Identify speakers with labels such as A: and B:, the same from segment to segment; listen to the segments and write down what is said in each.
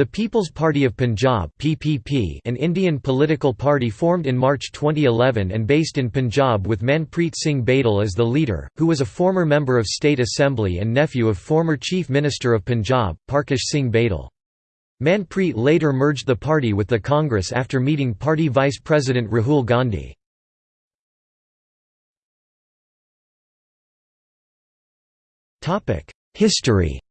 A: The People's Party of Punjab (PPP), an Indian political party formed in March 2011 and based in Punjab with Manpreet Singh Badal as the leader, who was a former member of State Assembly and nephew of former Chief Minister of Punjab, Parkash Singh Badal. Manpreet later merged the party with the Congress after meeting party Vice President Rahul Gandhi. History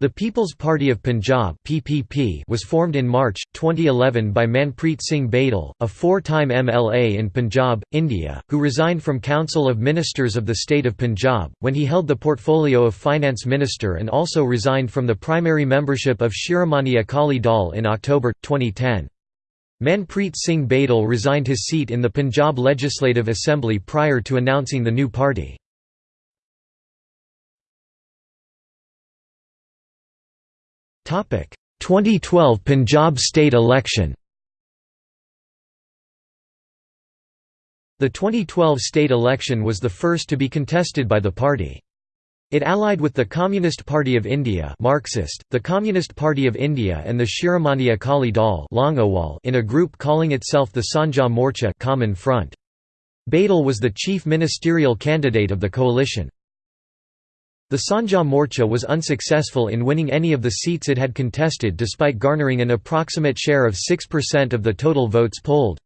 A: The People's Party of Punjab (PPP) was formed in March 2011 by Manpreet Singh Badal, a four-time MLA in Punjab, India, who resigned from Council of Ministers of the state of Punjab when he held the portfolio of Finance Minister and also resigned from the primary membership of Shiromani Akali Dal in October 2010. Manpreet Singh Badal resigned his seat in the Punjab Legislative Assembly prior to announcing the new party. 2012 Punjab state election The 2012 state election was the first to be contested by the party. It allied with the Communist Party of India Marxist, the Communist Party of India and the Shiromani Akali Dal in a group calling itself the Sanjha Morcha Common Front. Badal was the chief ministerial candidate of the coalition. The Sanjha Morcha was unsuccessful in winning any of the seats it had contested despite garnering an approximate share of 6% of the total votes polled.